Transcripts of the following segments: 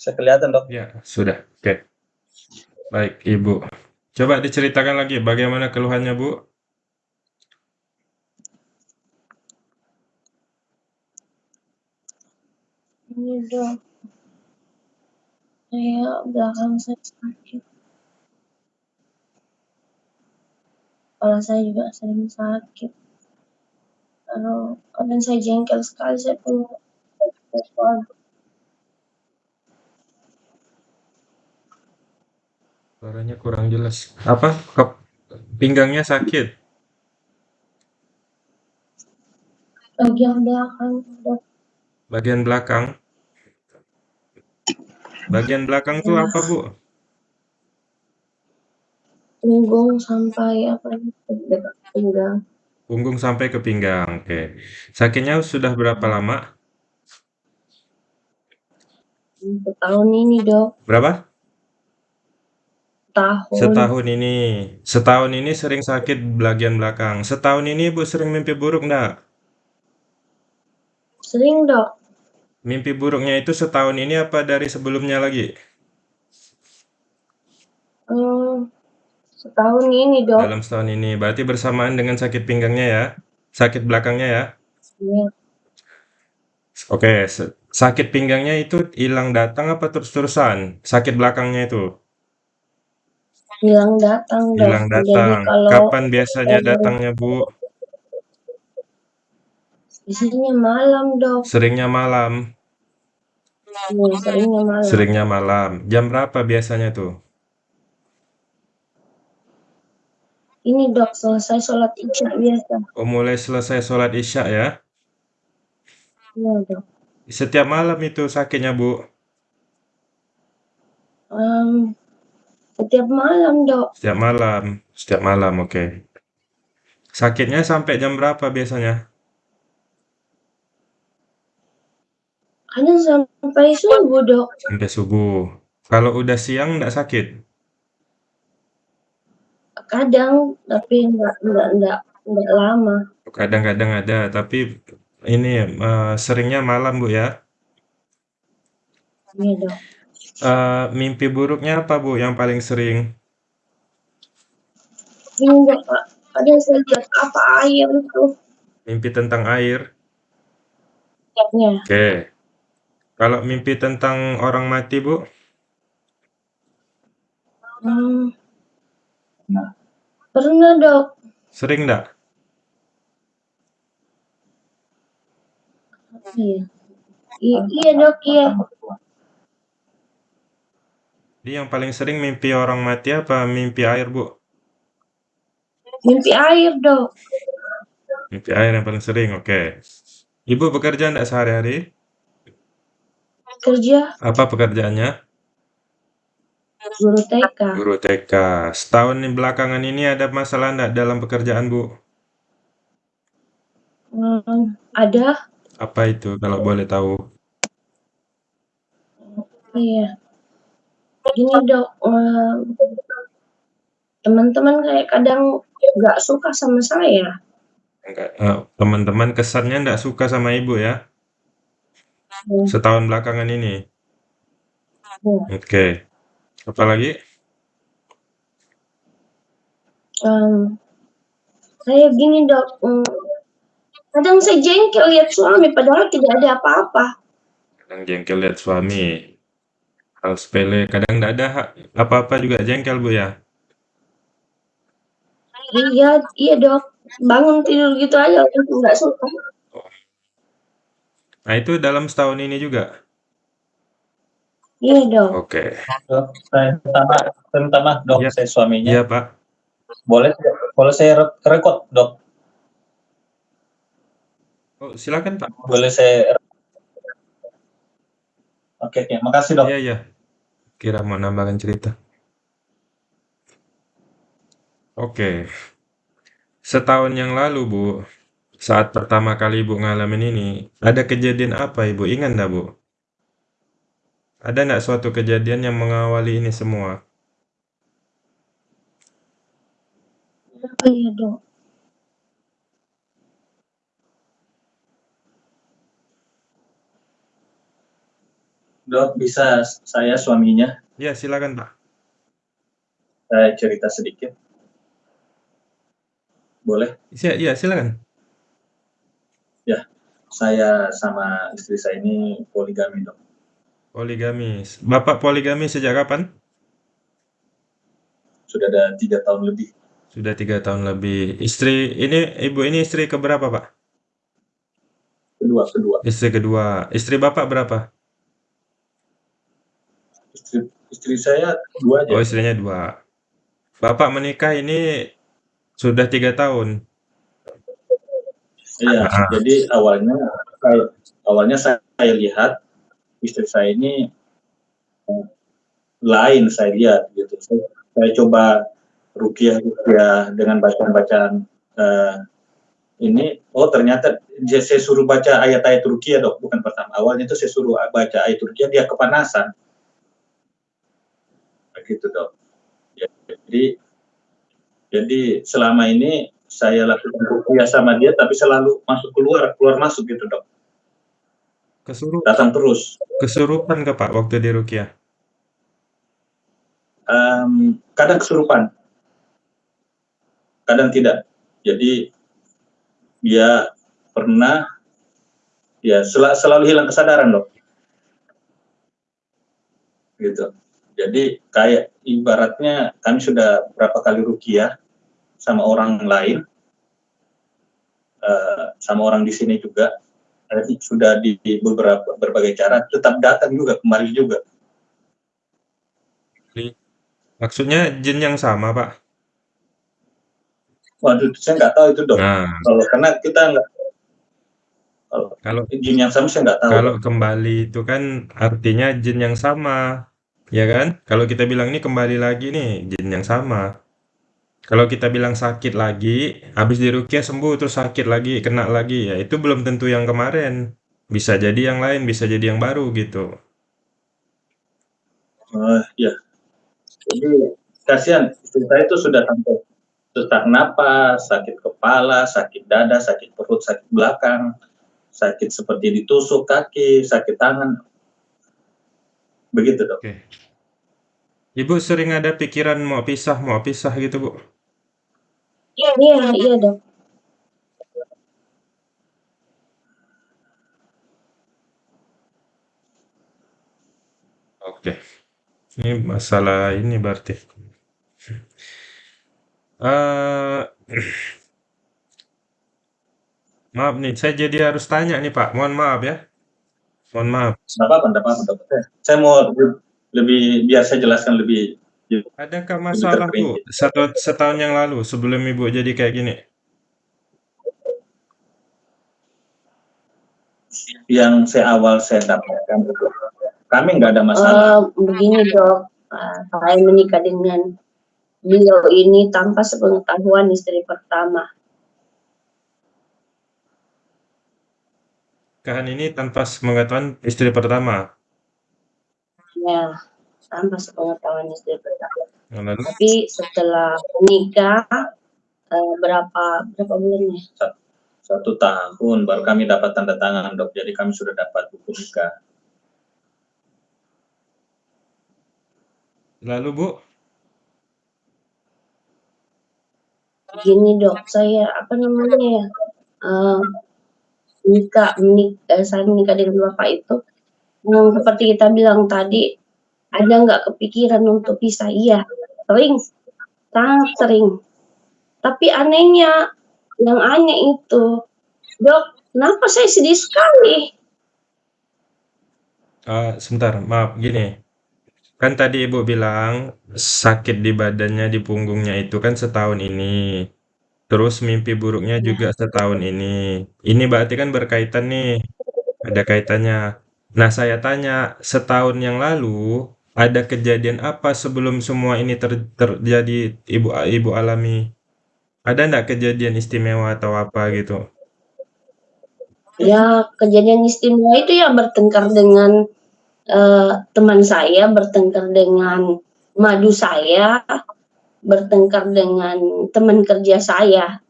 Bisa kelihatan, Dok? Ya, sudah. Oke. Baik, Ibu. Coba diceritakan lagi bagaimana keluhannya, Bu? Ini, Dok. Saya belakang saya sakit. Kepala saya juga sering sakit. Lalu kadang saya jengkel sekali, saya perlu sesuatu. Suaranya kurang jelas. Apa? Ke pinggangnya sakit? Bagian belakang, Dok. Bagian belakang? Bagian belakang tuh Ya. apa, Bu? Punggung sampai apa pinggang. Punggung sampai ke pinggang. Oke. Sakitnya sudah berapa lama? Setahun ini, Dok. Berapa? Tahun. Setahun ini. Setahun ini sering sakit bagian belakang. Setahun ini Ibu sering mimpi buruk enggak? Sering, Dok. Mimpi buruknya itu setahun ini apa dari sebelumnya lagi? Hmm, setahun ini, Dok. Dalam setahun ini. Berarti bersamaan dengan sakit pinggangnya ya? Sakit belakangnya ya? Iya. Oke, se- sakit pinggangnya itu hilang datang apa terus-terusan? Sakit belakangnya itu? Hilang datang, Dok. Hilang Jadi datang. kalau Kapan biasanya eh, datangnya, Bu? biasanya malam, Dok. Seringnya malam. Iya, seringnya malam. Seringnya malam. Jam berapa biasanya tuh? Ini, Dok, selesai sholat isya biasa. Oh, mulai selesai sholat isya ya? Iya, Dok. Setiap malam itu sakitnya, Bu? Em, setiap malam, Dok. Setiap malam. Setiap malam, oke. Sakitnya sampai jam berapa biasanya? Kadang sampai subuh, Dok. Sampai subuh. Kalau udah siang nggak sakit? Kadang, tapi enggak, enggak, enggak, enggak lama. Kadang-kadang ada, tapi ini eh, seringnya malam, Bu ya? Iya, Dok. Eh, mimpi buruknya apa, Bu, yang paling sering? Dok. Kadang saya lihat apa air itu. Mimpi tentang air? Iya. Oke. Kalau mimpi tentang orang mati, Bu? Hmm. Pernah, Dok. Sering nggak? Iya. I- iya, Dok, iya. Jadi yang paling sering mimpi orang mati apa mimpi air, Bu? Mimpi air, Dok. Mimpi air yang paling sering, oke. Ibu bekerja nggak sehari-hari? Kerja Apa pekerjaannya? guru TK. Guru TK. Setahun ini belakangan ini ada masalah nggak dalam pekerjaan, Bu? Hmm, ada. Apa itu kalau boleh tahu? Iya. Gini, Dok. em, teman-teman kayak kadang nggak suka sama saya. Enggak, eh, teman-teman kesannya nggak suka sama Ibu ya? Hmm, Setahun belakangan ini. hmm. Oke. Apa lagi? Em, saya gini, Dok. em, kadang saya jengkel lihat suami padahal tidak ada apa-apa. Kadang jengkel lihat suami. Hal sepele. Kadang nggak ada hak- apa-apa juga jengkel, Bu ya? Iya, iya, Dok. Bangun tidur gitu aja langsung nggak suka. Nah, itu dalam setahun ini juga? Iya, Dok. Oke. Dok, saya minta maaf, saya minta maaf, Dok. Iya. Saya suaminya. Iya, Pak. Boleh, boleh saya re- rekod, Dok. Oh, silakan, Pak. Boleh saya. Oke, oke. Makasih, Dok. Iya, iya. Kira mau nambahkan cerita. Oke. Setahun yang lalu, Bu, saat pertama kali Ibu ngalamin ini, ada kejadian apa Ibu? Ingat nggak, Bu? Ada nggak suatu kejadian yang mengawali ini semua? Ya? Dok, bisa saya suaminya, Ya, silakan, Pak. saya cerita sedikit? Boleh? Iya, silakan. Ya, saya sama istri saya ini poligami, Dok. Poligamis. Bapak poligami sejak kapan? Sudah ada 3 tahun lebih. Sudah 3 tahun lebih. Istri ini Ibu ini istri keberapa, Pak? Kedua kedua. Istri kedua. Istri Bapak berapa? Istri istri saya 2 aja. Oh, istrinya dua. Bapak menikah ini sudah 3 tahun? Iya, Ah. jadi awalnya saya awalnya saya lihat istri saya ini, eee, lain saya lihat gitu. Saya saya coba ruqyah-ruqyah dengan bacaan-bacaan, eee, ini, oh ternyata dia saya suruh baca ayat-ayat ruqyah, Dok, bukan pertama. Awalnya itu saya suruh a baca ayat ruqyah, dia kepanasan. Begitu, Dok. Jadi jadi selama ini saya lakukan ruqyah sama dia, tapi selalu masuk keluar keluar masuk gitu, Dok. Kesurupan Datang terus. kesurupan kah, Pak, waktu diruqyah? Mmm, kadang kesurupan. Kadang tidak. Jadi dia pernah ya sela selalu hilang kesadaran, Dok. Gitu. Jadi kayak ibaratnya kami sudah berapa kali ruqyah sama orang lain, eee, sama orang di sini juga, sudah di beberapa berbagai cara, tetap datang juga, kembali juga. Maksudnya jin yang sama, Pak? Waduh, saya nggak tahu itu, Dok. Nah. Kalau karena kita nggak kalau Kalau jin yang sama saya nggak tahu, kalau kembali itu kan artinya jin yang sama, ya kan? Kalau kita bilang ini kembali lagi nih, jin yang sama. Kalau kita bilang sakit lagi, habis diruqyah sembuh terus sakit lagi, kena lagi, ya itu belum tentu yang kemarin. Bisa jadi yang lain, bisa jadi yang baru gitu. Oh, iya. Jadi kasihan istri itu sudah sampai sesak napas, sakit kepala, sakit dada, sakit perut, sakit belakang, sakit seperti ditusuk kaki, sakit tangan. Begitu, Dok. Oke. Ibu sering ada pikiran mau pisah mau pisah gitu, Bu? Iya iya iya, Dok. Oke. Ini masalah ini berarti. Eee, maaf nih, saya jadi harus tanya nih, Pak, mohon maaf ya. Mohon maaf. Nggak apa-apa, Dok. Saya saya mau lebih biar saya jelaskan lebih Adakah masalah, Bu, satu setahun yang lalu sebelum Ibu jadi kayak gini? Yang saya awal saya dapatkan itu, kami nggak ada masalah. Eee, begini, Dok, eee, saya menikah dengan beliau ini tanpa sepengetahuan istri pertama. Nikahan ini tanpa sepengetahuan istri pertama? Ya, tanpa sepengetahuan istri pertama. Yang lalu? Tapi setelah menikah, eee, berapa berapa bulan ya? Sat 1 tahun baru kami dapat tanda tangan, Dok. Jadi kami sudah dapat buku nikah. Lalu, Bu? Gini, Dok, saya apa namanya ya, eee, nikah menik eee, saya menikah dengan Bapak itu, yang seperti kita bilang tadi, ada nggak kepikiran untuk pisah? Iya, sering, sangat sering. Tapi anehnya, yang aneh itu, Dok, kenapa saya sedih sekali? Eee, sebentar, maaf, gini, kan tadi Ibu bilang sakit di badannya, di punggungnya itu kan setahun ini, terus mimpi buruknya Iya. juga setahun ini. Ini berarti kan berkaitan nih, ada kaitannya. Nah, saya tanya, setahun yang lalu ada kejadian apa sebelum semua ini ter terjadi Ibu Ibu alami? Ada nggak kejadian istimewa atau apa gitu? Ya, kejadian istimewa itu ya bertengkar dengan, eee, teman saya, bertengkar dengan madu saya, bertengkar dengan teman kerja saya.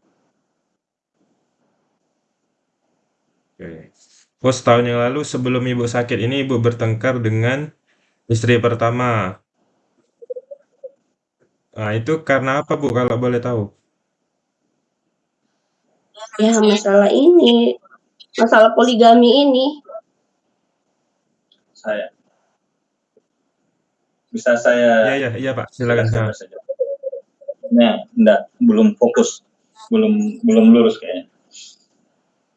Oke. Oh, setahun yang lalu sebelum Ibu sakit ini Ibu bertengkar dengan istri pertama. Nah, itu karena apa, Bu, kalau boleh tahu? Ya, masalah ini, masalah poligami ini. Saya bisa saya Iya iya iya, Pak, silakan. jelaskan Nah, enggak, belum fokus, belum belum lurus kayaknya.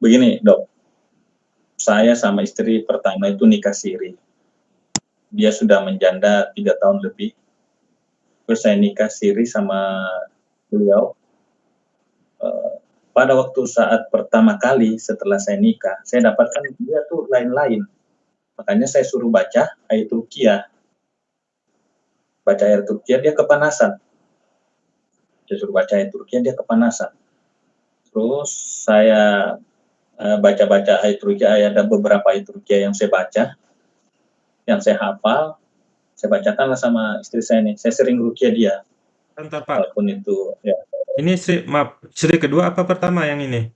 Begini, Dok. Saya sama istri pertama itu nikah siri. Dia sudah menjanda tiga tahun lebih. Terus saya nikah siri sama beliau. Eh, pada waktu saat pertama kali setelah saya nikah, saya dapatkan dia tuh lain-lain. Makanya saya suruh baca ayat Rukiah. Baca ayat Rukiah dia kepanasan. Saya suruh baca ayat Rukiah dia kepanasan. Terus saya eh, baca-baca ayat Rukiah, ada beberapa ayat Rukiah yang saya baca, yang saya hafal, saya bacakanlah sama istri saya nih. Saya sering Rukiah dia, Bentar, Pak. walaupun itu ya. Ini istri maaf, istri kedua apa pertama yang ini?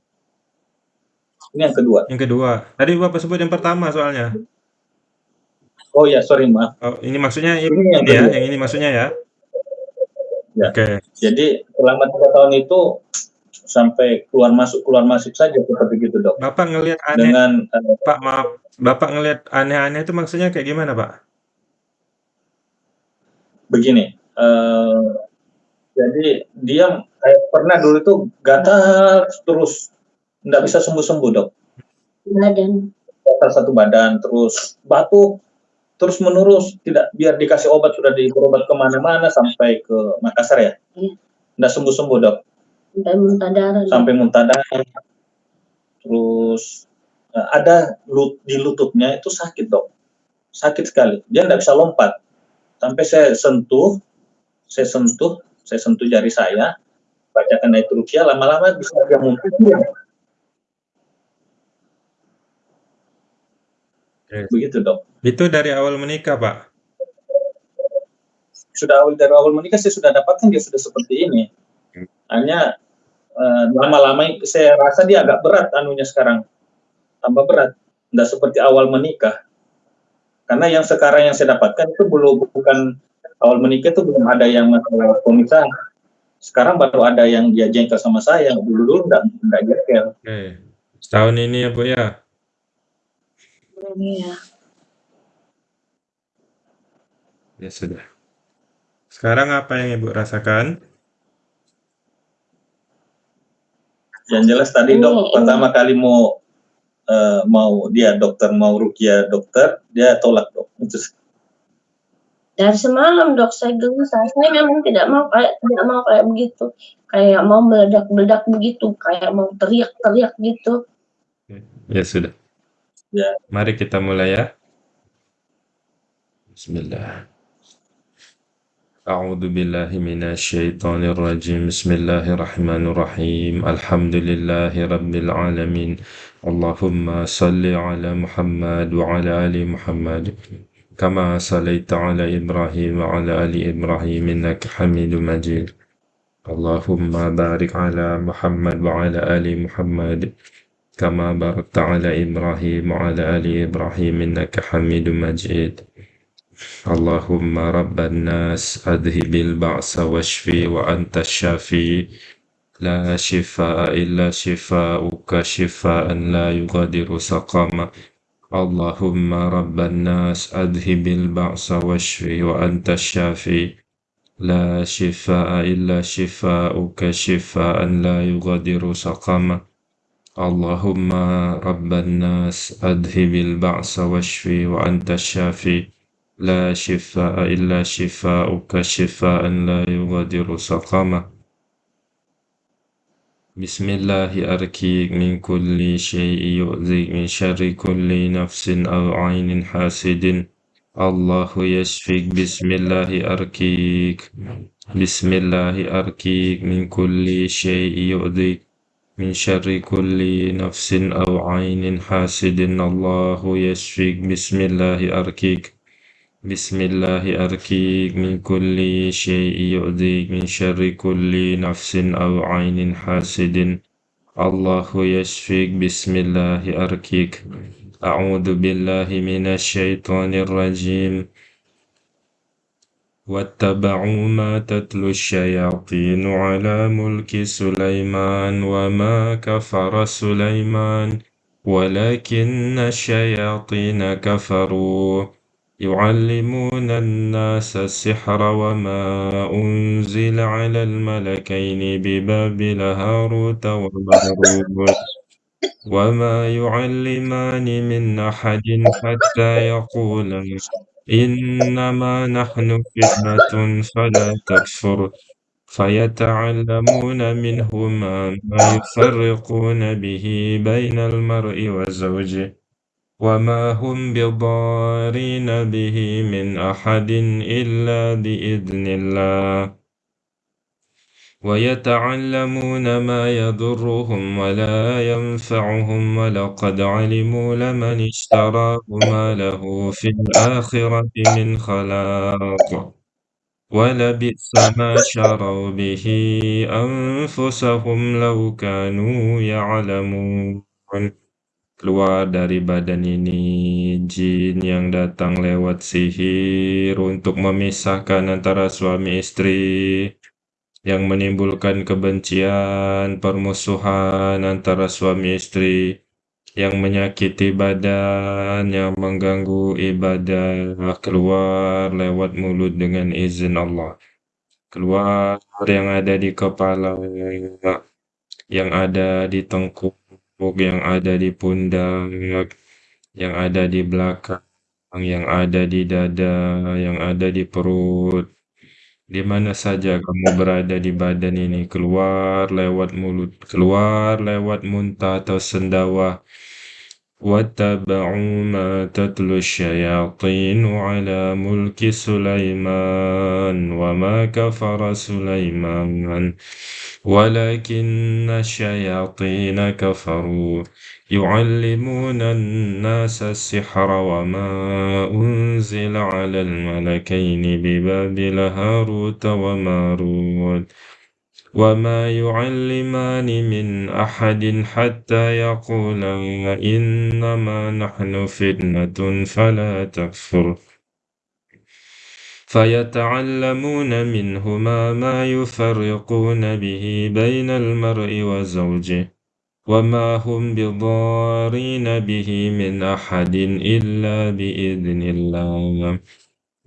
Ini yang kedua. Yang kedua. Tadi Bapak sebut yang pertama soalnya. Oh ya, sorry maaf. Oh, ini maksudnya yang Ini yang ini ya, kedua. yang ini maksudnya ya? Ya. Oke. Jadi selama tiga tahun itu sampai keluar masuk keluar masuk saja seperti gitu dok. Bapak ngelihat aneh, Dengan eh, Pak maaf, Bapak ngelihat aneh-aneh itu maksudnya kayak gimana, Pak? begini, eh, jadi dia kayak pernah dulu itu gatal terus nggak bisa sembuh-sembuh dok. Badan. Gatal satu badan terus batuk terus menerus tidak biar dikasih obat sudah berobat ke mana-mana sampai ke Makassar ya. Iya. Nggak sembuh-sembuh dok. Sampai muntah darah. Sampai muntah darah. Terus eh, ada lut, di lututnya itu sakit dok, sakit sekali. Dia nggak bisa lompat. Sampai saya sentuh, saya sentuh, saya sentuh jari saya, bacakan ayat rukyah, lama-lama bisa dia muntah. Begitu dok. Itu dari awal menikah, Pak. Sudah awal dari awal menikah saya sudah dapatkan dia sudah seperti ini. Hanya eh, lama-lama saya rasa dia agak berat anunya sekarang, tambah berat. Nggak seperti awal menikah. Karena yang sekarang yang saya dapatkan itu belum bukan awal menikah itu belum ada yang masalah pemisahan. Sekarang baru ada yang dia jengkel sama saya. Dulu dulu enggak enggak jengkel. Oke. Setahun ini ya, Bu ya. Iya. Ya sudah. Sekarang apa yang Ibu rasakan? Yang jelas tadi dok ini- pertama kali mau eh, mau dia dokter mau rukia dokter dia tolak dok. Itu Dari semalam dok saya gelisah. Saya memang tidak mau kayak tidak mau kayak begitu. Kayak mau meledak-meledak begitu. Kayak mau teriak-teriak gitu. Ya sudah. Ya. Mari kita mulai ya. Bismillah. أعوذ بالله من الشيطان الرجيم. بسم الله الرحمن الرحيم. الحمد لله رب العالمين. اللهم صل على محمد وعلى آل محمد. كما صليت على إبراهيم وعلى آل إبراهيم إنك حميد مجيد. اللهم بارك على محمد وعلى آل محمد. كما باركت على إبراهيم وعلى آل إبراهيم إنك حميد مجيد. اللهم رب الناس أذهب البعث واشفي وأنت الشافي. لا شفاء إلا شفاؤك شفاء لا يغادر سقما اللهم رب الناس أذهب البعث واشفي وأنت الشافي. لا شفاء إلا شفاؤك شفاء لا يغادر سقما اللهم رب الناس أذهب البعث واشفي وأنت الشافي. لا شفاء إلا شفاؤك شفاء لا يغادر سقما بسم الله أركيك من كل شيء يؤذيك من شر كل نفس أو عين حاسد. الله يشفيك. بسم الله أركيك. بسم الله أركيك. من كل شيء يؤذيك. من شر كل نفس أو عين حاسد. الله يشفيك. بسم الله أركيك. بسم الله أركيك من كل شيء يؤذيك من شر كل نفس أو عين حاسد الله يشفيك بسم الله أركيك أعوذ بالله من الشيطان الرجيم واتبعوا ما تتلو الشياطين على ملك سليمان وما كفر سليمان ولكن الشياطين كفروا يعلمون الناس السحر وما أنزل على الملكين ببابل هاروت وماروت. وما يعلمان من أحد حتى يقولا. إنما نحن فتنة فلا تكفر. فيتعلمون منهما ما يفرقون به بين المرء وزوجه وما هم بضارين به من أحد إلا بإذن الله ويتعلمون ما يضرهم ولا ينفعهم ولقد علموا لمن اشتراه ما له في الآخرة من خلاق ولبئس ما شروا به أنفسهم لو كانوا يعلمون keluar dari badan ini jin yang datang lewat sihir untuk memisahkan antara suami istri yang menimbulkan kebencian, permusuhan antara suami istri yang menyakiti badan, yang mengganggu ibadah keluar lewat mulut dengan izin Allah. Keluar yang ada di kepala yang ada di tengkuk yang ada di pundak, yang ada di belakang, yang ada di dada, yang ada di perut. Di mana saja kamu berada di badan ini, keluar lewat mulut, keluar lewat muntah atau sendawa. واتبعوا ما تتلو الشياطين على ملك سليمان وما كفر سليمان ولكن الشياطين كفروا. يعلمون الناس السحر وما أنزل على الملكين ببابل هاروت وماروت. وما يعلمان من أحد حتى يقولا إنما نحن فتنة فلا تكفر. فيتعلمون منهما ما يفرقون به بين المرء وزوجه وما هم بضارين به من أحد إلا بإذن الله.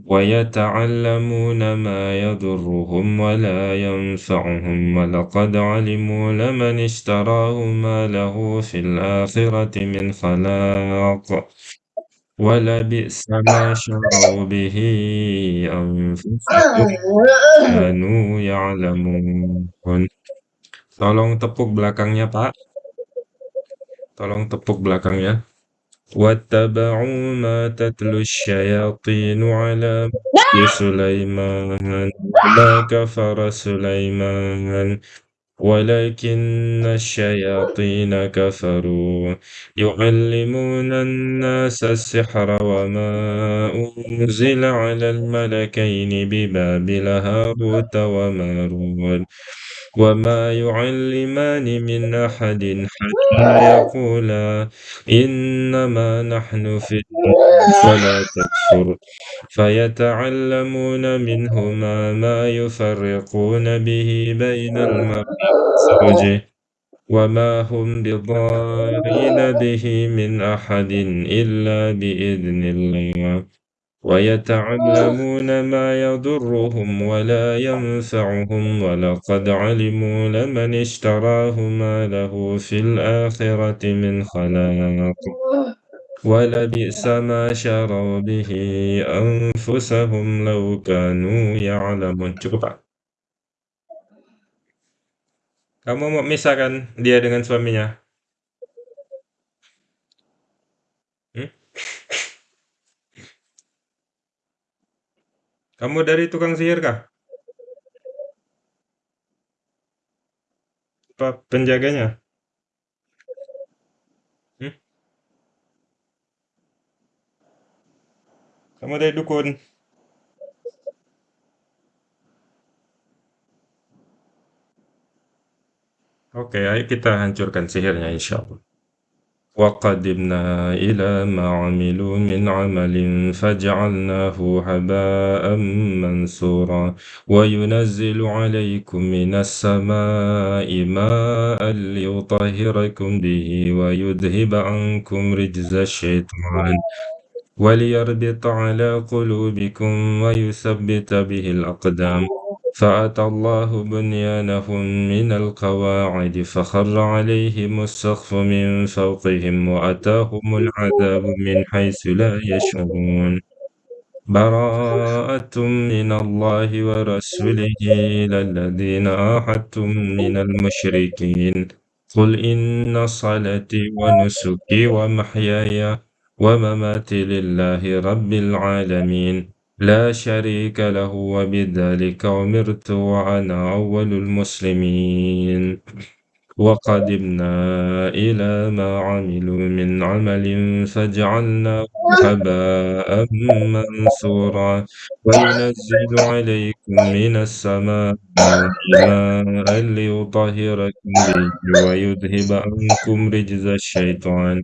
ويتعلمون ما يضرهم ولا ينفعهم. ولقد علموا لمن اشتراه ما له في الآخرة من خلاق. ولبئس ما شروا به أنفسهم كانوا يعلمون Tolong tepuk belakangnya, Pak. Tolong tepuk belakangnya. واتبعوا ما تتلو الشياطين على ملك سليمان وما كفر سليمان ولكن الشياطين كفروا. يعلمون الناس السحر وما أنزل على الملكين ببابل هاروت وماروت وما يعلمان من أحد حتى يقولا إنما نحن فتنة فلا تكفر. فيتعلمون منهما ما يفرقون به بين المرء وزوجه وما هم بضارين به من أحد إلا بإذن الله. ويتعلمون ما يضرهم ولا ينفعهم ولقد علموا لمن اشتراه ما له في الآخرة من خلاق. ولبئس ما شروا به أنفسهم لو كانوا يعلمون. Kamu mau misahkan dia dengan suaminya hmm? Kamu dari tukang sihir kah? Apa penjaganya? Hmm? Kamu dari dukun? Oke, ayo kita hancurkan sihirnya insya Allah. وقدمنا إلى ما عملوا من عمل فجعلناه هباء منثورا وينزل عليكم من السماء ماء ليطهركم به ويذهب عنكم رجز الشيطان وليربط على قلوبكم ويثبت به الأقدام فأتى الله بنيانهم من القواعد فخر عليهم السقف من فوقهم وأتاهم العذاب من حيث لا يشعرون. براءة من الله ورسوله إلى الذين عاهدتم من المشركين. قل إن صلاتي ونسكي ومحياي ومماتي لله رب العالمين. لا شريك له وبذلك أمرت وأنا أول المسلمين. وقدمنا إلى ما عملوا من عمل فجعلناه هباء منثورا. وينزل عليكم من السماء ماء ليطهركم به ويذهب عنكم رجز الشيطان.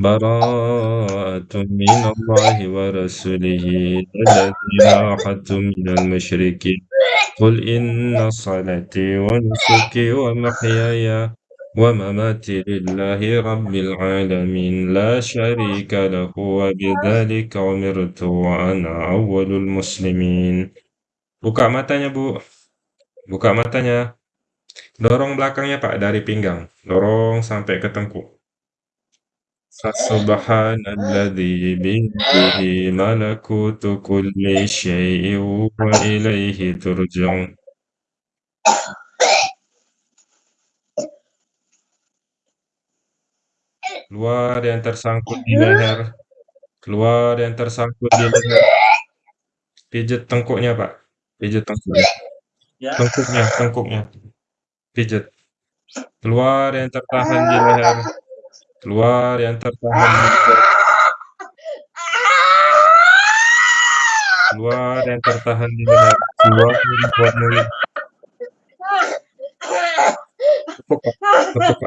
yash'urun. Bara'atun minallahi wa rasulihi alladhina ahadtum minal musyrikin. قل إن صلاتي ونسكي ومحياي ومماتي لله رب العالمين لا شريك له وبذلك أمرت وأنا أول المسلمين Buka matanya, Bu. Buka matanya. Dorong belakangnya, Pak, dari pinggang. Dorong sampai ke tengkuk. Fasubhanalladzi biyadihi malakutu kulli syai'in wa ilaihi turja'un. Keluar yang tersangkut di leher. Keluar yang tersangkut di leher. Pijet tengkuknya, Pak. Tengkuknya. Ya. Tengkuknya, tengkuknya. Pijet. Keluar yang tertahan di leher. Keluar yang tertahan. Keluar yang tertahan di leher. Keluar lewat mulut. Tepuk. Tepuk.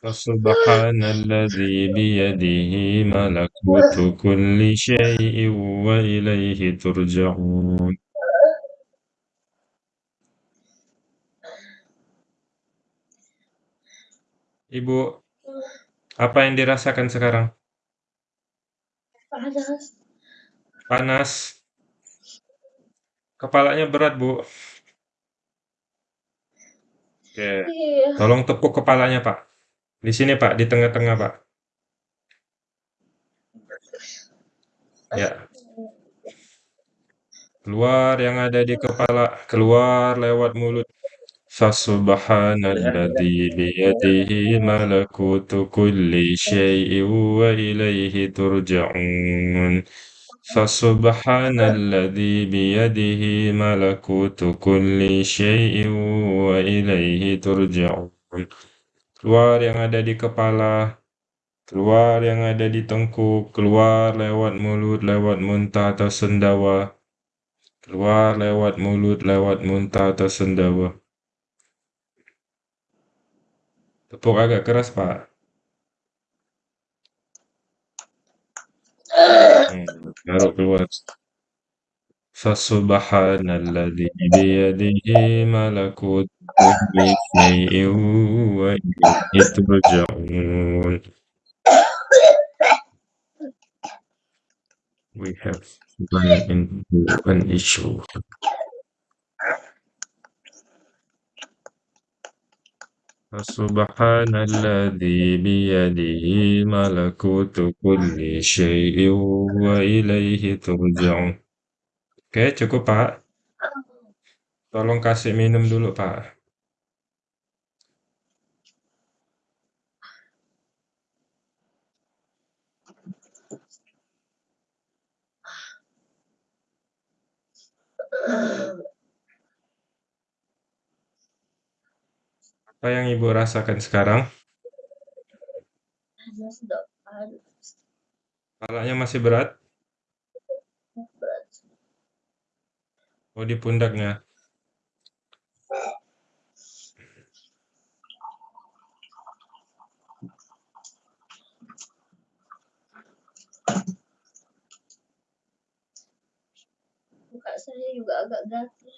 Fasubhanalladzi biyadihi malakutu kulli syai'in wa ilaihi turja'un. Ibu, apa yang dirasakan sekarang? Panas. Panas. Kepalanya berat, Bu. Oke. Iya. Tolong tepuk kepalanya, Pak. Di sini, Pak, di tengah-tengah, Pak. Ya. Keluar yang ada di kepala, keluar lewat mulut. Fasubhanalladzi biyadihi malakutu kulli syai'in wa ilaihi turja'un. Fasubhanalladzi biyadihi malakutu kulli syai'in wa ilaihi turja'un. Keluar yang ada di kepala, keluar yang ada di tengkuk, keluar lewat mulut, lewat muntah atau sendawa. Keluar lewat mulut, lewat muntah atau sendawa. Tepuk agak keras, Pak. Hmm, baru keluar. Fasubhanalladzi biyadihi malakutu kulli syai'in wa ilaihi turja'un. We have run into an issue. Fasubhanalladzi biyadihi malakutu kulli syai'in wa ilaihi turja'un. Oke, cukup, Pak. Tolong kasih minum dulu, Pak. Apa yang Ibu rasakan sekarang? Kepalanya masih berat? Oh, di pundaknya. Muka saya juga agak gatal.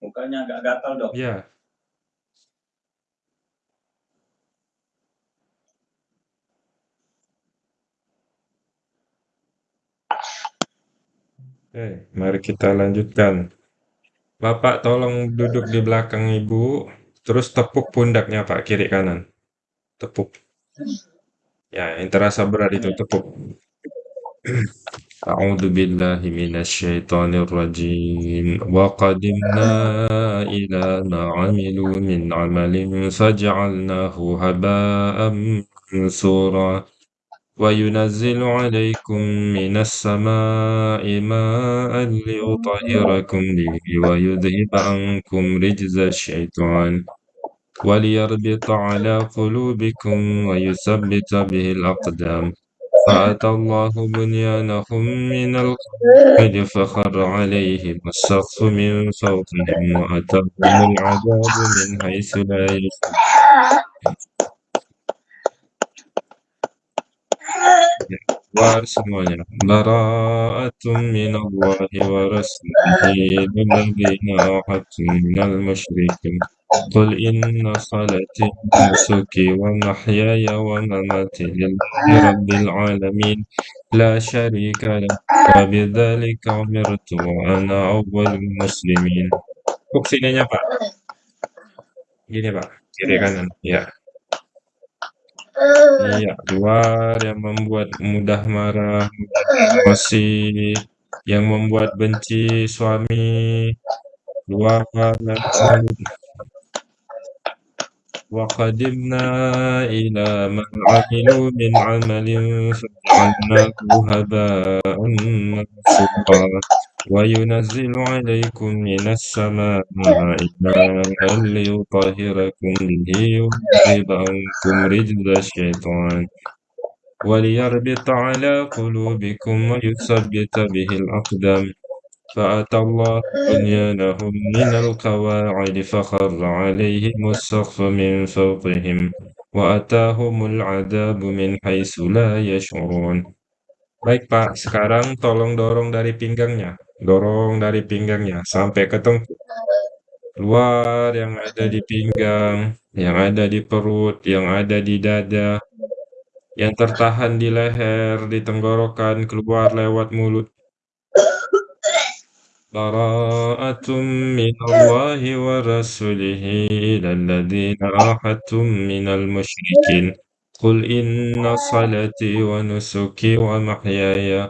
Mukanya agak gatal, Dok. Iya. Oke, mari kita lanjutkan. Bapak tolong duduk di belakang Ibu, terus tepuk pundaknya Pak, kiri kanan. Tepuk. Ya, yang terasa berat itu tepuk. A'udzu billahi minasyaitonir rajim. Wa qadimna ila ma 'amilu min 'amalin faj'alnahu haba'an mansura. وينزل عليكم من السماء ماء ليطهركم به ويذهب عنكم رجز الشيطان وليربط على قلوبكم ويثبت به الأقدام. فأتى الله بنيانهم من القواعد فخر عليهم السقف من فوقهم وأتاهم العذاب من حيث لا يشعرون keluar semuanya. Bara'atun minallahi wa rasulihi lilladzina ahadtum minal musyrikin. Wa wa wa mamati lillahi rabbil alamin. La syarika lah. Wa bidzalika umirtu wa ana awwalul muslimin. Kok sininya Pak. Gini Pak. Kiri kanan. Ya Iya, luar yang membuat mudah marah, mudah emosi, yang membuat benci suami, luar وقدمنا إلى ما عملوا من عمل فجعلناه هباء منثورا وينزل عليكم من السماء ماء ليطهركم به ويذهب عنكم رجز الشيطان وليربط على قلوبكم ويثبت به الأقدام. فأتى الله بنيانهم من القواعد فخر عليهم السقف من فوقهم وأتاهم العذاب من حيث لا يشعرون. Baik Pak, sekarang tolong dorong dari pinggangnya, dorong dari pinggangnya sampai ke tengkuk. Luar yang ada di pinggang, yang ada di perut, yang ada di dada, yang tertahan di leher, di tenggorokan, keluar lewat mulut. براءة من الله ورسوله إلى الذين عاهدتم من المشركين قل إن صلاتي ونسكي ومحياي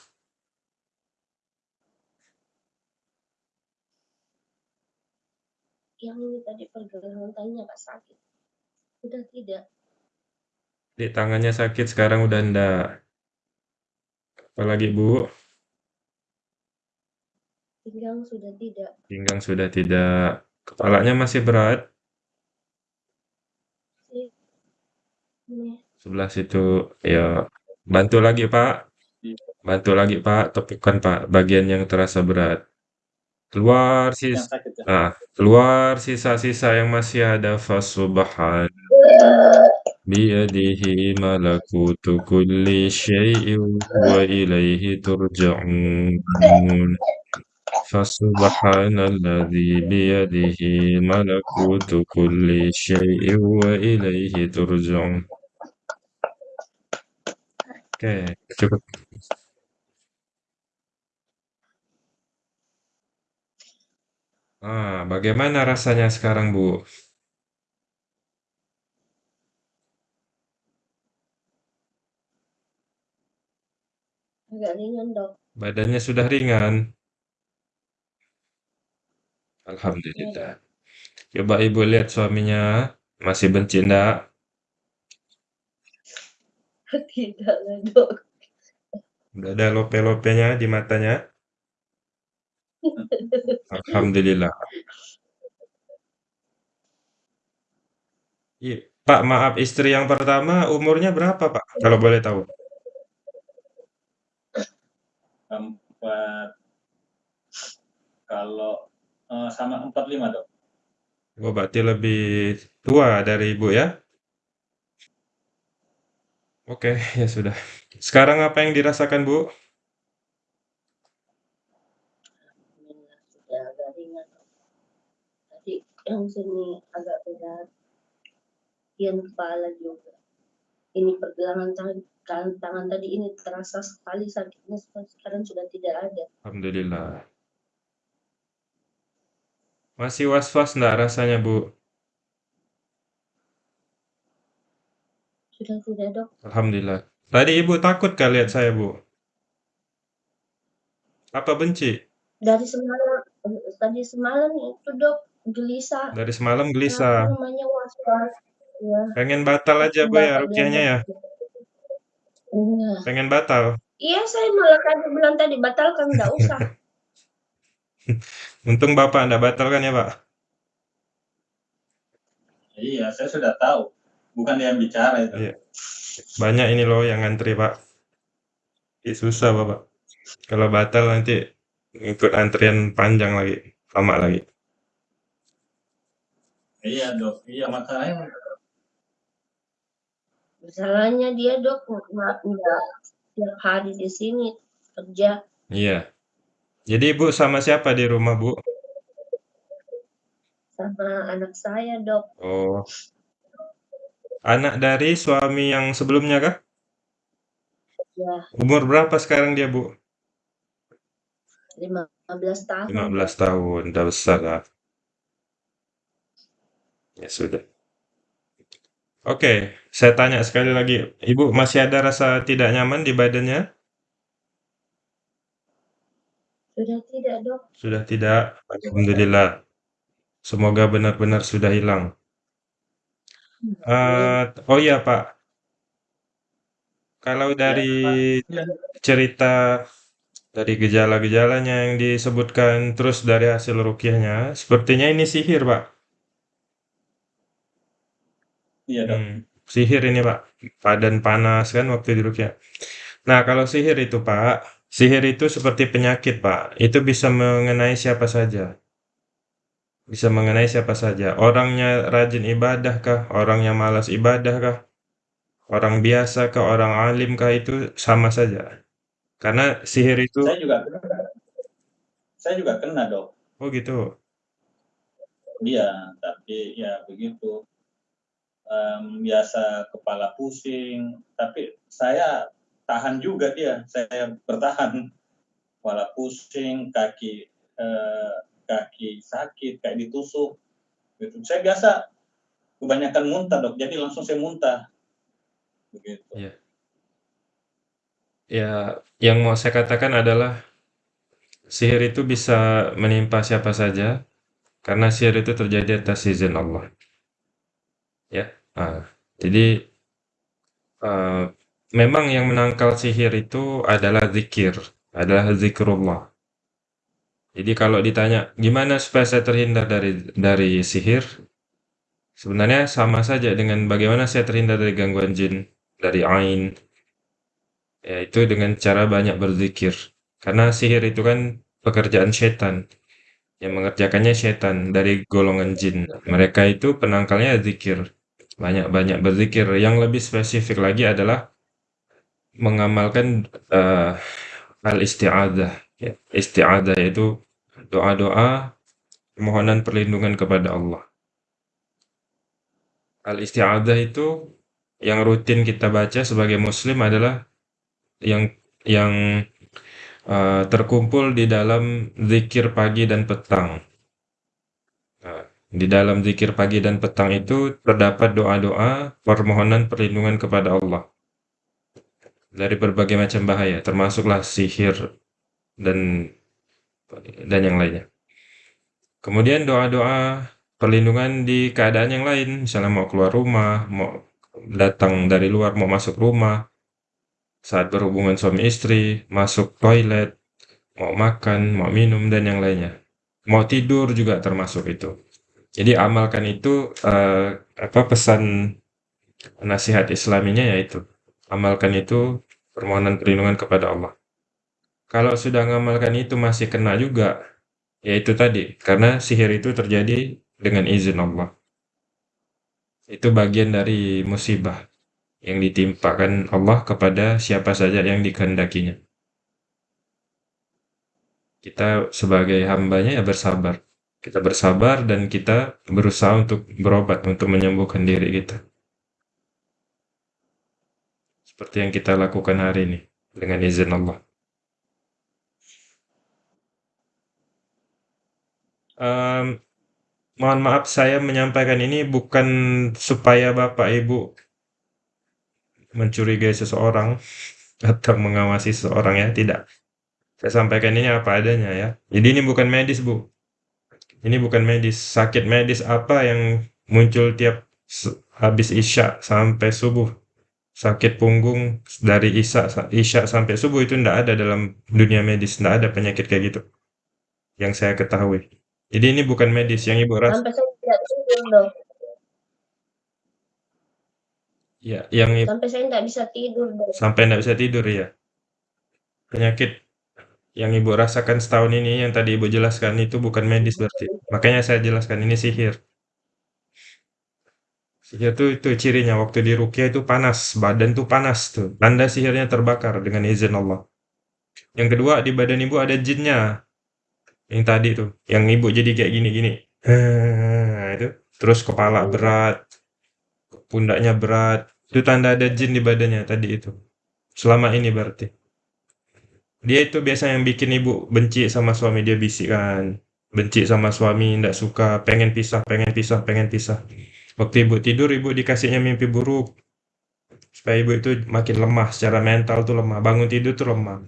Yang ini tadi pergelangan tangannya Kak sakit. Udah tidak. Di tangannya sakit sekarang udah enggak. Apalagi, Bu? Pinggang sudah tidak. Pinggang sudah tidak. Kepalanya masih berat. Ini Sebelah situ. Ya, bantu lagi, Pak. Bantu lagi, Pak. Tepukan, Pak, bagian yang terasa berat. Keluar Yang sis sakit ya. nah, keluar sisa-sisa yang masih ada fasubhan biyadihi malakutu kulli syai'in wa ilaihi turja'un. Fasubhanalladzi biyadihi malakutu kulli syai'in wa ilaihi turja'un. Oke, cukup. Ah, bagaimana rasanya sekarang, Bu? Agak ringan dok. Badannya sudah ringan? Alhamdulillah. Iya, Coba Ibu lihat suaminya, masih benci enggak? Tidak lah, Dok. Udah ada lope-lopenya di matanya? Alhamdulillah. Iya, Pak, maaf istri yang pertama umurnya berapa, Pak? Kalau boleh tahu. Empat kalau uh, sama 45, Dok. Oh, berarti lebih tua dari Ibu ya? Oke, ya sudah. Sekarang apa yang dirasakan, Bu? Sudah agak ringan. Tadi yang sini agak berat. Yang kepala juga. Ini pergelangan tangan, tangan tadi ini terasa sekali sakitnya sekarang sudah tidak ada. Alhamdulillah. Masih was-was enggak rasanya, Bu? Sudah tidak, Dok. Alhamdulillah. Tadi Ibu takut kah lihat saya, Bu? Apa benci? Dari semalam, tadi semalam itu, Dok, gelisah. Dari semalam Apa gelisah. namanya was-was. Ya. Pengen batal aja, Bu, ya Bapak rukyahnya ya? Iya. Pengen batal? Iya, saya malah tadi bilang tadi batalkan, enggak usah. Untung Bapak enggak batalkan ya, Pak? Iya, saya sudah tahu. Bukan dia yang bicara itu. Iya. Banyak ini loh yang ngantri, Pak. Ih, susah, Bapak. Kalau batal nanti ikut antrian panjang lagi, lama lagi. Iya, Dok. Iya, masalahnya Masalahnya dia, Dok, enggak enggak tiap hari di sini kerja. Iya. Jadi Ibu sama siapa di rumah, Bu? Sama anak saya, Dok. Oh. Anak dari suami yang sebelumnya kah? Ya, Umur berapa sekarang dia, Bu? 15 tahun. 15 tahun, udah besar lah. Ya sudah. Oke, saya tanya sekali lagi, Ibu masih ada rasa tidak nyaman di badannya? Sudah tidak, Dok. Sudah tidak? Alhamdulillah. Semoga benar-benar sudah hilang. Uh, oh iya, Pak. Kalau dari cerita dari gejala-gejalanya yang disebutkan terus dari hasil rukyahnya, sepertinya ini sihir, Pak. Iya, Dok. Hmm, sihir ini, Pak. Badan panas kan waktu di rukyah. Nah, kalau sihir itu, Pak, sihir itu seperti penyakit, Pak. Itu bisa mengenai siapa saja. Bisa mengenai siapa saja. Orangnya rajin ibadah kah? Orangnya malas ibadah kah? Orang biasa kah? Orang alim kah? Itu sama saja. Karena sihir itu... Saya juga kena. Saya juga kena, Dok. Oh gitu? Iya, tapi ya begitu. Biasa kepala pusing, tapi saya tahan juga dia. Saya bertahan. Kepala pusing, kaki eh, kaki sakit kayak ditusuk gitu. Saya biasa kebanyakan muntah dok. Jadi langsung saya muntah. Begitu. Ya ya yang mau saya katakan adalah sihir itu bisa menimpa siapa saja karena sihir itu terjadi atas izin Allah. Ya nah, jadi uh, memang yang menangkal sihir itu adalah zikir adalah zikrullah jadi kalau ditanya, gimana supaya saya terhindar dari dari sihir? Sebenarnya sama saja dengan bagaimana saya terhindar dari gangguan jin, dari ain. Yaitu dengan cara banyak berzikir. Karena sihir itu kan pekerjaan setan. Yang mengerjakannya setan dari golongan jin. Mereka itu penangkalnya zikir. Banyak-banyak berzikir. Yang lebih spesifik lagi adalah mengamalkan uh, al-isti'adah Ya, isti'adah yaitu doa-doa permohonan perlindungan kepada Allah. Al-isti'adah itu yang rutin kita baca sebagai muslim adalah yang yang uh, terkumpul di dalam zikir pagi dan petang. Di dalam zikir pagi dan petang itu terdapat doa-doa permohonan perlindungan kepada Allah. dari berbagai macam bahaya, termasuklah sihir dan dan yang lainnya. Kemudian doa-doa perlindungan di keadaan yang lain, misalnya mau keluar rumah, mau datang dari luar, mau masuk rumah, saat berhubungan suami istri, masuk toilet, mau makan, mau minum, dan yang lainnya. Mau tidur juga termasuk itu. Jadi amalkan itu uh, apa pesan nasihat islaminya yaitu amalkan itu permohonan perlindungan kepada Allah. Kalau sudah ngamalkan itu masih kena juga, yaitu tadi, karena sihir itu terjadi dengan izin Allah. Itu bagian dari musibah yang ditimpakan Allah kepada siapa saja yang dikehendakinya. Kita sebagai hambanya ya bersabar. Kita bersabar dan kita berusaha untuk berobat, untuk menyembuhkan diri kita. Seperti yang kita lakukan hari ini, dengan izin Allah. Um, mohon maaf saya menyampaikan ini bukan supaya Bapak Ibu mencurigai seseorang atau mengawasi seseorang ya, tidak. Saya sampaikan ini apa adanya ya. Jadi ini bukan medis, Bu. Ini bukan medis. Sakit medis apa yang muncul tiap habis isya sampai subuh. Sakit punggung dari isya, isya sampai subuh itu tidak ada dalam dunia medis. Tidak ada penyakit kayak gitu. Yang saya ketahui. Jadi ini bukan medis yang ibu rasa. Sampai saya tidak tidur dong. Ya, yang sampai saya tidak bisa tidur dong. Sampai tidak bisa tidur ya. Penyakit yang ibu rasakan setahun ini yang tadi ibu jelaskan itu bukan medis berarti. Makanya saya jelaskan ini sihir. Sihir itu itu cirinya waktu di rukyah itu panas, badan tuh panas tuh. Tanda sihirnya terbakar dengan izin Allah. Yang kedua di badan ibu ada jinnya. Yang tadi tuh, yang ibu jadi kayak gini-gini. itu terus kepala berat, pundaknya berat. Itu tanda ada jin di badannya tadi itu. Selama ini berarti. Dia itu biasa yang bikin ibu benci sama suami dia bisikkan. Benci sama suami, tidak suka, pengen pisah, pengen pisah, pengen pisah. Waktu ibu tidur, ibu dikasihnya mimpi buruk. Supaya ibu itu makin lemah, secara mental tuh lemah. Bangun tidur tuh lemah.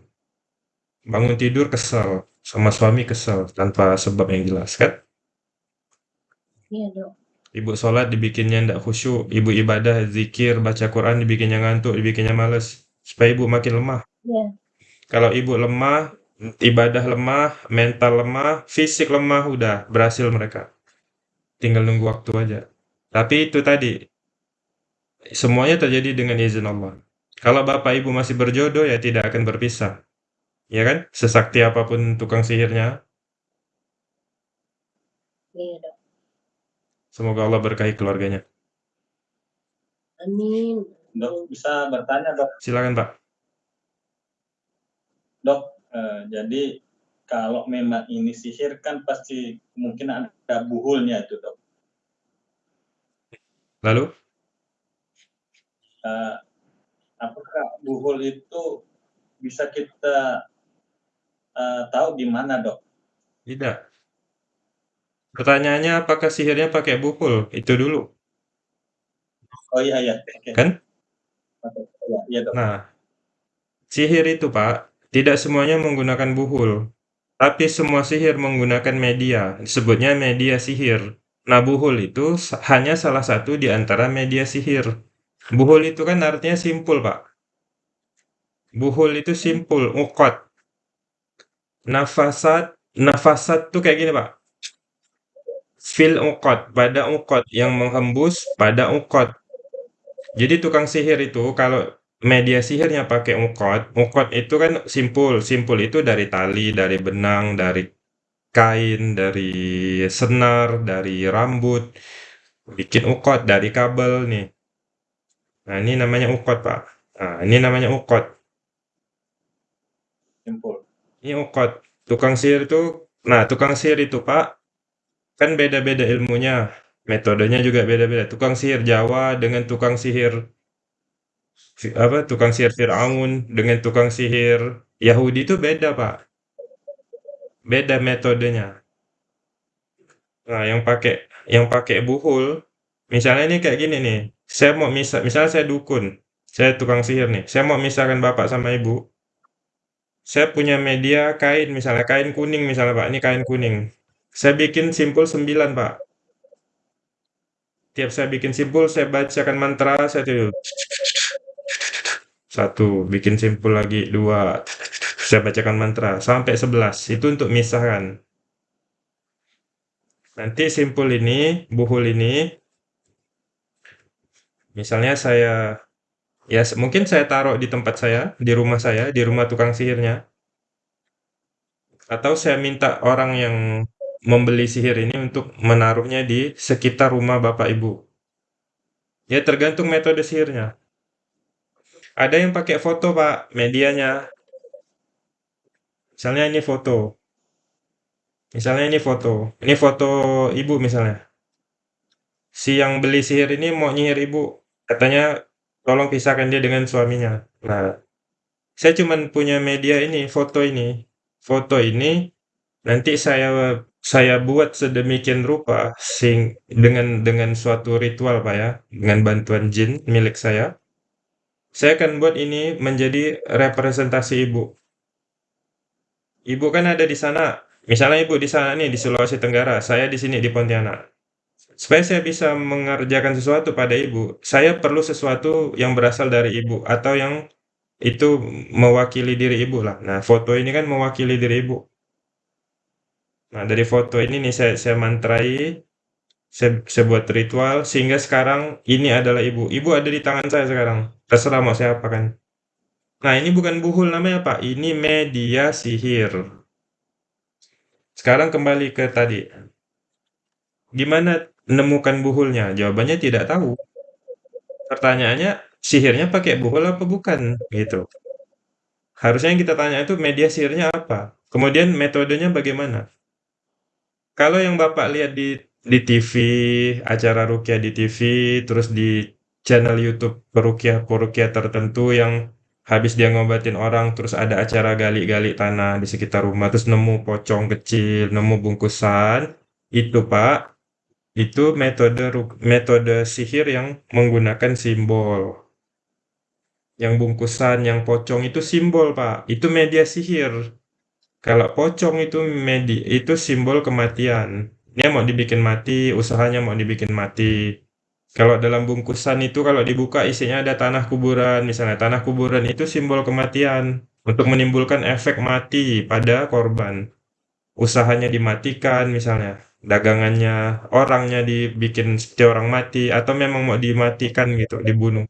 Bangun tidur kesel, sama suami kesel, tanpa sebab yang jelas, kan? Iya dong. Ibu sholat dibikinnya ndak khusyuk, ibu ibadah, zikir, baca Quran dibikinnya ngantuk, dibikinnya males. Supaya ibu makin lemah. Iya. Kalau ibu lemah, ibadah lemah, mental lemah, fisik lemah, udah berhasil mereka. Tinggal nunggu waktu aja. Tapi itu tadi, semuanya terjadi dengan izin Allah. Kalau bapak ibu masih berjodoh ya tidak akan berpisah. Ya kan? Sesakti apa pun tukang sihirnya. Iya dok. Semoga Allah berkahi keluarganya. Amin. Dok, bisa bertanya dok? Silakan Pak. Dok, eh, jadi kalau memang ini sihir kan pasti mungkin ada buhulnya itu dok. Lalu? Uh, apakah buhul itu bisa kita uh, tahu di mana dok? Tidak. Pertanyaannya apakah sihirnya pakai buhul? Itu dulu. Oh iya iya. Okay. Kan? Ya, iya, dok. Nah, sihir itu Pak tidak semuanya menggunakan buhul, tapi semua sihir menggunakan media, disebutnya media sihir. Nah, buhul itu hanya salah satu di antara media sihir. Buhul itu kan artinya simpul, Pak. Buhul itu simpul, ukot. Nafasat, nafasat tuh kayak gini, Pak. Fil ukot, pada ukot yang menghembus pada ukot. Jadi tukang sihir itu kalau media sihirnya pakai ukot. Ukot itu kan simpul. Simpul itu dari tali, dari benang, dari kain, dari senar, dari rambut. Bikin ukot dari kabel nih. Nah, ini namanya ukot, Pak. Nah, ini namanya ukot. Simpul. Ini ukot. Tukang sihir itu, nah tukang sihir itu, Pak, kan beda-beda ilmunya. Metodenya juga beda-beda. Tukang sihir Jawa dengan tukang sihir apa, tukang sihir Firaun dengan tukang sihir Yahudi itu beda, Pak. Beda metodenya. Nah, yang pakai yang pakai buhul, misalnya ini kayak gini nih, saya mau misal misalnya saya dukun, saya tukang sihir nih, saya mau misahkan Bapak sama Ibu. Saya punya media kain, misalnya kain kuning misalnya Pak, ini kain kuning. Saya bikin simpul 9 Pak. Tiap saya bikin simpul, saya bacakan mantra, saya tuh satu, bikin simpul lagi, dua, saya bacakan mantra, sampai 11, itu untuk misahkan. Nanti simpul ini, buhul ini, misalnya saya, ya mungkin saya taruh di tempat saya, di rumah saya, di rumah tukang sihirnya. Atau saya minta orang yang membeli sihir ini untuk menaruhnya di sekitar rumah Bapak Ibu. Ya tergantung metode sihirnya. Ada yang pakai foto Pak, medianya. Misalnya ini foto. Misalnya ini foto. Ini foto ibu misalnya. Si yang beli sihir ini mau nyihir ibu. Katanya tolong pisahkan dia dengan suaminya. Nah, saya cuman punya media ini, foto ini. Foto ini nanti saya saya buat sedemikian rupa sing dengan dengan suatu ritual Pak ya, dengan bantuan jin milik saya. Saya akan buat ini menjadi representasi ibu. Ibu kan ada di sana, misalnya ibu di sana nih di Sulawesi Tenggara, saya di sini di Pontianak. Supaya saya bisa mengerjakan sesuatu pada ibu, saya perlu sesuatu yang berasal dari ibu atau yang itu mewakili diri ibu lah. Nah, foto ini kan mewakili diri ibu. Nah, dari foto ini nih saya saya mantrai, saya, saya buat ritual sehingga sekarang ini adalah ibu. Ibu ada di tangan saya sekarang. Terserah mau saya apakan. Nah, ini bukan buhul namanya, Pak. Ini media sihir. Sekarang kembali ke tadi. Gimana menemukan buhulnya? Jawabannya tidak tahu. Pertanyaannya, sihirnya pakai buhul apa bukan? Gitu. Harusnya yang kita tanya itu media sihirnya apa? Kemudian metodenya bagaimana? Kalau yang Bapak lihat di di TV, acara rukyah di TV, terus di channel YouTube perukyah-perukyah tertentu yang habis dia ngobatin orang, terus ada acara gali-gali tanah di sekitar rumah, terus nemu pocong kecil, nemu bungkusan, itu Pak, itu metode metode sihir yang menggunakan simbol. Yang bungkusan, yang pocong itu simbol Pak, itu media sihir. Kalau pocong itu medi itu simbol kematian. Dia mau dibikin mati, usahanya mau dibikin mati. Kalau dalam bungkusan itu kalau dibuka isinya ada tanah kuburan, misalnya tanah kuburan itu simbol kematian untuk menimbulkan efek mati pada korban. Usahanya dimatikan misalnya, dagangannya, orangnya dibikin seperti orang mati atau memang mau dimatikan gitu, dibunuh.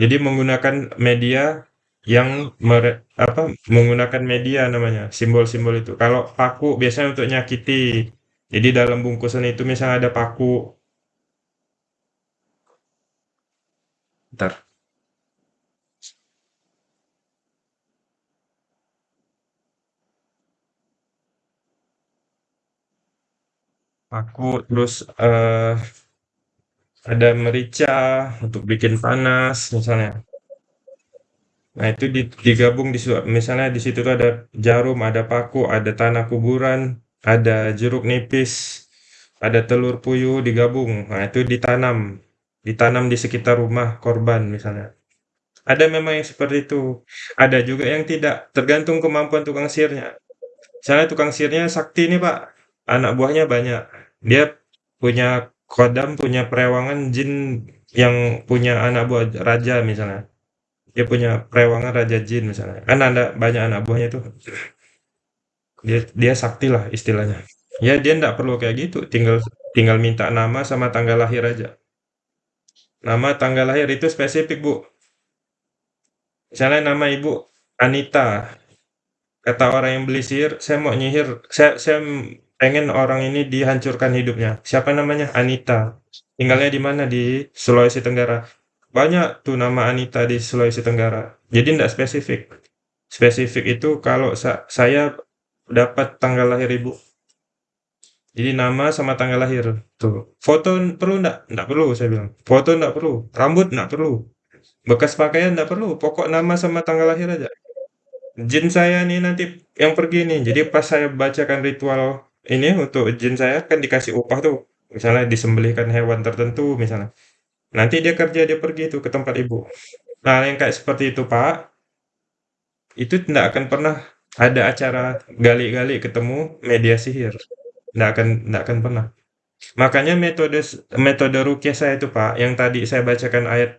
Jadi menggunakan media yang mere apa, menggunakan media namanya, simbol-simbol itu. Kalau paku biasanya untuk nyakiti. Jadi dalam bungkusan itu misalnya ada paku. Bentar. Paku, terus uh, ada merica untuk bikin panas misalnya. Nah itu digabung di misalnya di situ tuh ada jarum, ada paku, ada tanah kuburan, ada jeruk nipis, ada telur puyuh digabung, nah itu ditanam, ditanam di sekitar rumah korban misalnya. Ada memang yang seperti itu, ada juga yang tidak, tergantung kemampuan tukang sihirnya. Misalnya tukang sihirnya sakti nih Pak, anak buahnya banyak, dia punya kodam, punya perewangan jin yang punya anak buah raja misalnya. Dia punya perewangan raja jin misalnya, kan ada banyak anak buahnya tuh. Dia dia sakti lah istilahnya. Ya dia ndak perlu kayak gitu, tinggal tinggal minta nama sama tanggal lahir aja. Nama tanggal lahir itu spesifik, Bu. Misalnya nama Ibu Anita. Kata orang yang beli sihir, "Saya mau nyihir, saya saya pengen orang ini dihancurkan hidupnya." Siapa namanya? Anita. Tinggalnya di mana? Di Sulawesi Tenggara. Banyak tuh nama Anita di Sulawesi Tenggara. Jadi ndak spesifik. Spesifik itu kalau sa saya dapat tanggal lahir ibu. Jadi nama sama tanggal lahir. Tuh. Foto perlu enggak? Enggak perlu saya bilang. Foto enggak perlu. Rambut enggak perlu. Bekas pakaian enggak perlu. Pokok nama sama tanggal lahir aja. Jin saya nih nanti yang pergi nih. Jadi pas saya bacakan ritual ini untuk jin saya kan dikasih upah tuh. Misalnya disembelihkan hewan tertentu misalnya. Nanti dia kerja dia pergi tuh ke tempat ibu. Nah, yang kayak seperti itu, Pak, itu tidak akan pernah ada acara gali-gali ketemu media sihir. Nggak akan nggak akan pernah. Makanya metode metode rukyah saya itu, Pak, yang tadi saya bacakan ayat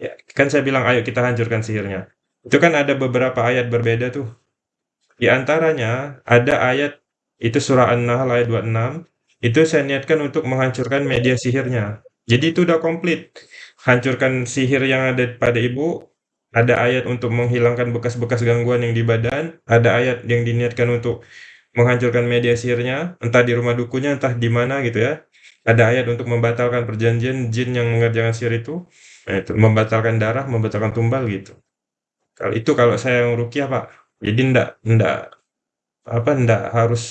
ya, kan saya bilang ayo kita hancurkan sihirnya. Itu kan ada beberapa ayat berbeda tuh. Di antaranya ada ayat itu surah An-Nahl ayat 26, itu saya niatkan untuk menghancurkan media sihirnya. Jadi itu udah komplit. Hancurkan sihir yang ada pada ibu, ada ayat untuk menghilangkan bekas-bekas gangguan yang di badan, ada ayat yang diniatkan untuk menghancurkan media sihirnya, entah di rumah dukunya, entah di mana gitu ya. Ada ayat untuk membatalkan perjanjian jin yang mengerjakan sihir itu, nah itu membatalkan darah, membatalkan tumbal gitu. Kalau itu kalau saya yang rukyah Pak, jadi ndak ndak apa ndak harus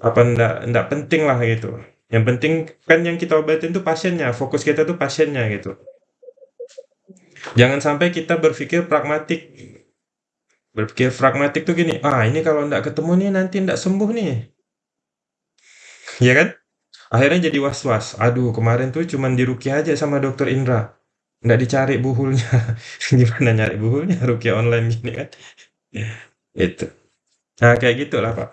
apa ndak ndak penting lah gitu. Yang penting kan yang kita obatin tuh pasiennya, fokus kita tuh pasiennya gitu. Jangan sampai kita berpikir pragmatik. Berpikir pragmatik tuh gini, ah ini kalau ndak ketemu nih nanti ndak sembuh nih. Ya kan? Akhirnya jadi was-was. Aduh, kemarin tuh cuman dirukyah aja sama dokter Indra. Nggak dicari buhulnya. Gimana nyari buhulnya rukyah online gini kan? Itu. Nah, kayak gitulah, Pak.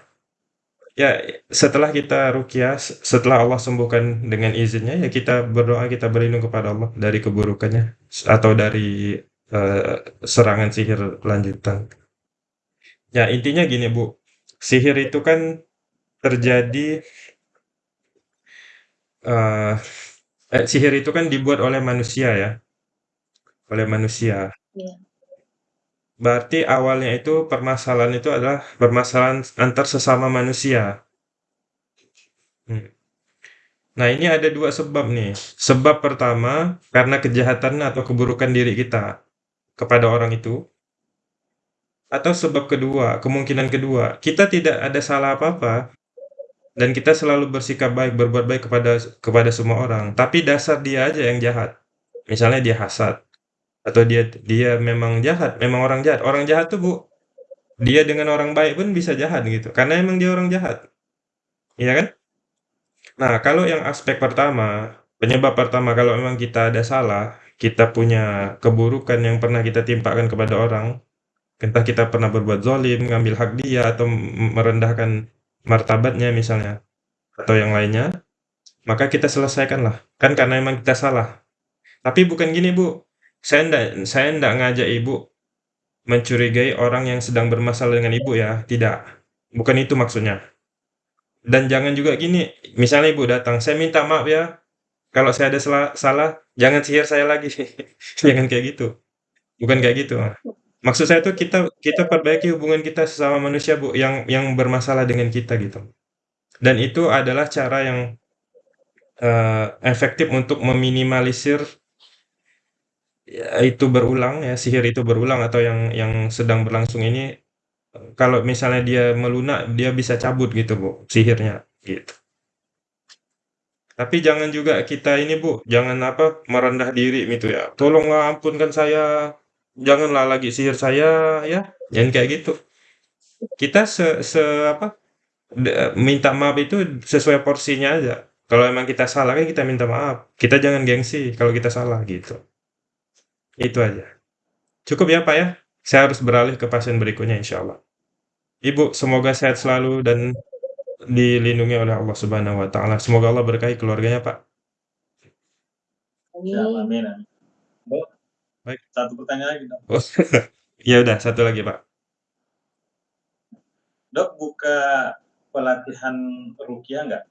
Ya, setelah kita rukyah, setelah Allah sembuhkan dengan izinnya, ya kita berdoa, kita berlindung kepada Allah dari keburukannya atau dari uh, serangan sihir lanjutan. Ya, intinya gini, Bu. Sihir itu kan terjadi uh, eh, sihir itu kan dibuat oleh manusia ya. Oleh manusia. Iya. Berarti awalnya itu permasalahan itu adalah permasalahan antar sesama manusia. Hmm. Nah, ini ada dua sebab nih. Sebab pertama, karena kejahatan atau keburukan diri kita kepada orang itu. Atau sebab kedua, kemungkinan kedua, kita tidak ada salah apa-apa dan kita selalu bersikap baik, berbuat baik kepada kepada semua orang, tapi dasar dia aja yang jahat. Misalnya dia hasad atau dia dia memang jahat, memang orang jahat. Orang jahat tuh, Bu, dia dengan orang baik pun bisa jahat gitu, karena emang dia orang jahat. Iya kan? Nah, kalau yang aspek pertama, penyebab pertama kalau memang kita ada salah, kita punya keburukan yang pernah kita timpakan kepada orang, entah kita pernah berbuat zolim, ngambil hak dia, atau merendahkan martabatnya misalnya, atau yang lainnya, maka kita selesaikanlah. Kan karena memang kita salah. Tapi bukan gini, Bu. Saya ndak saya ndak ngajak Ibu mencurigai orang yang sedang bermasalah dengan Ibu ya, tidak. Bukan itu maksudnya. Dan jangan juga gini, misalnya Ibu datang, "Saya minta maaf ya, kalau saya ada salah salah, jangan sihir saya lagi." Jangan kayak gitu. Bukan kayak gitu. Maksud saya tuh kita kita perbaiki hubungan kita sesama manusia, Bu, yang yang bermasalah dengan kita gitu. Dan itu adalah cara yang uh, efektif untuk meminimalisir ya, itu berulang ya, sihir itu berulang atau yang yang sedang berlangsung ini kalau misalnya dia melunak, dia bisa cabut gitu, Bu, sihirnya gitu. Tapi jangan juga kita ini, Bu, jangan apa merendah diri gitu ya. Tolonglah ampunkan saya, janganlah lagi sihir saya ya, jangan kayak gitu. Kita se, se apa minta maaf itu sesuai porsinya aja. Kalau emang kita salah kan kita minta maaf. Kita jangan gengsi kalau kita salah gitu. Itu aja. Cukup ya Pak ya? Saya harus beralih ke pasien berikutnya insya Allah. Ibu, semoga sehat selalu dan dilindungi oleh Allah Subhanahu wa taala. Semoga Allah berkahi keluarganya, Pak. Ya, amin. Bu, Baik. satu pertanyaan lagi, Dok. Oh, ya udah, satu lagi, Pak. Dok, buka pelatihan rukyah nggak?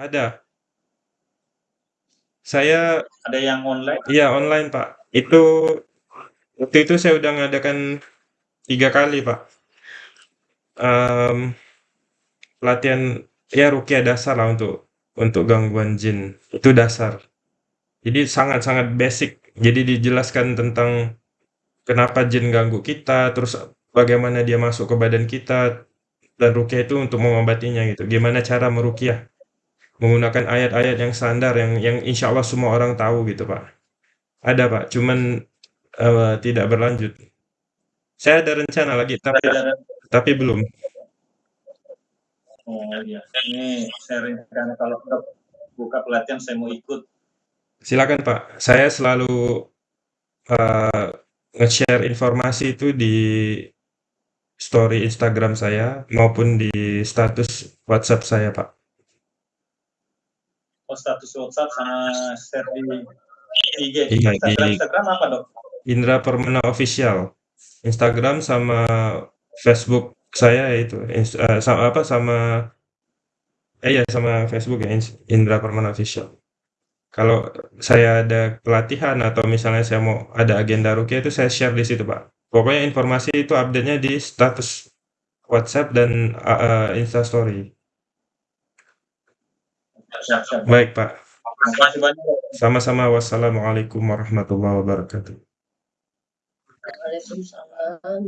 Ada. Saya Ada yang online? Iya, online, Pak. Itu waktu itu saya udah ngadakan tiga kali, Pak. Um, pelatihan ya dasar lah untuk untuk gangguan jin. Itu dasar. Jadi sangat-sangat basic. Jadi dijelaskan tentang kenapa jin ganggu kita, terus bagaimana dia masuk ke badan kita, dan rukyah itu untuk mengobatinya gitu. Gimana cara merukyah menggunakan ayat-ayat yang standar yang yang insya Allah semua orang tahu gitu Pak. Ada Pak, cuman uh, tidak berlanjut. Saya ada rencana lagi, tapi tapi belum. Oh iya, ini saya rencana kalau buka pelatihan saya mau ikut. Silakan Pak, saya selalu uh, nge-share informasi itu di story Instagram saya maupun di status WhatsApp saya, Pak. Oh, status WhatsApp sama share di IG. Iya, Instagram, Instagram apa, Dok? Indra Permana Official. Instagram sama Facebook saya itu ins eee, sama apa, sama eh, iya sama Facebook ya, Indra Permana Official. Kalau saya ada pelatihan atau misalnya saya mau ada agenda rukyah itu saya share di situ, Pak. Pokoknya informasi itu update-nya di status WhatsApp dan, eee, Instastory. Siap siap. Baik, Pak. Terima kasih banyak, Dok. Sama-sama. Wassalamualaikum warahmatullahi wabarakatuh. Waalaikumsalam.